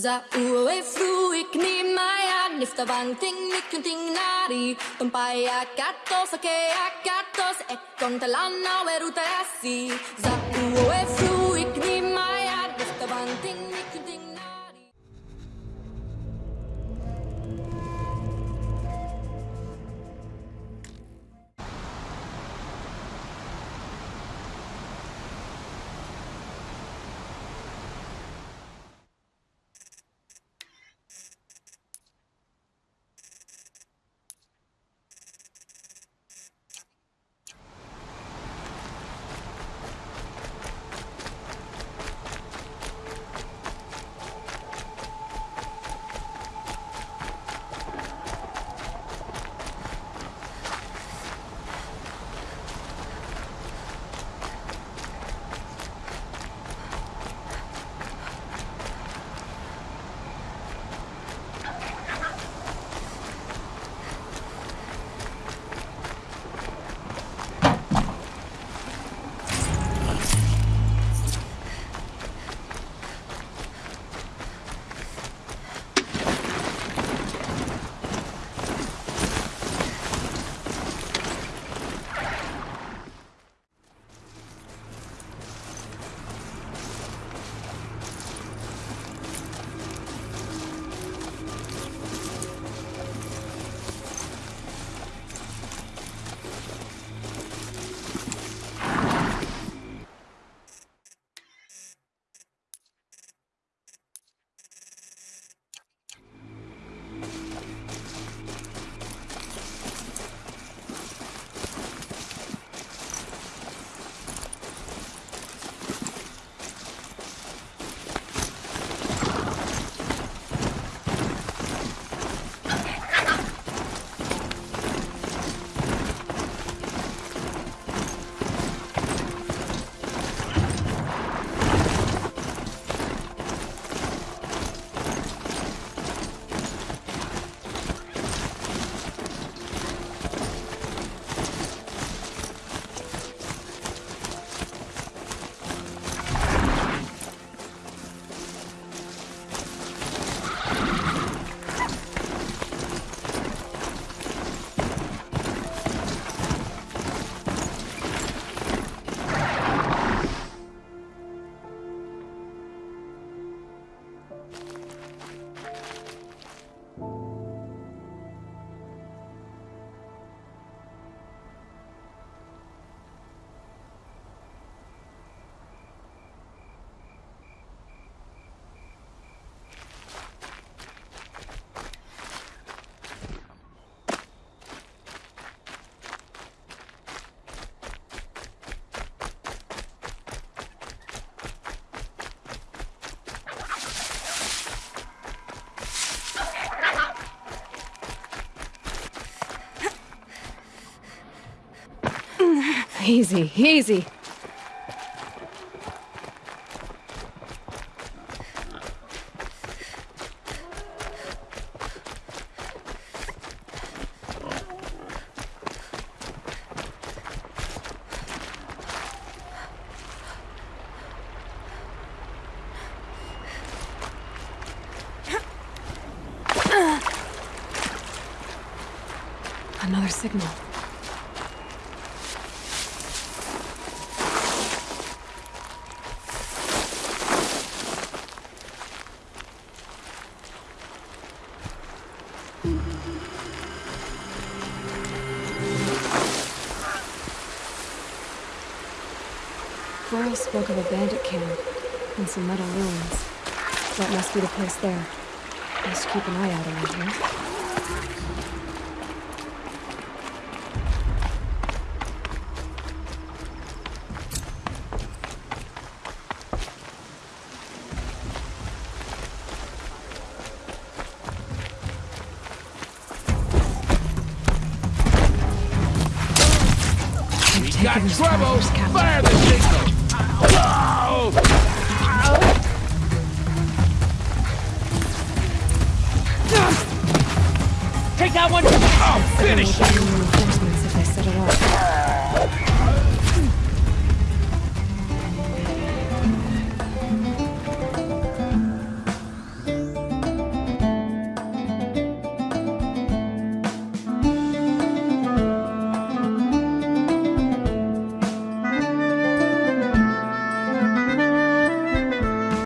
Za ue fruik ni maya nifta bang ting nikun ting nari. Tumpaya katos ake akatos ekon talana weruta asi Za ue fruik Easy, easy. Another signal. Burrow spoke of a bandit camp and some metal ruins. That must be the place there. Best keep an eye out around here. Got trouble! Fire the signal! Take that one! Oh, finish you!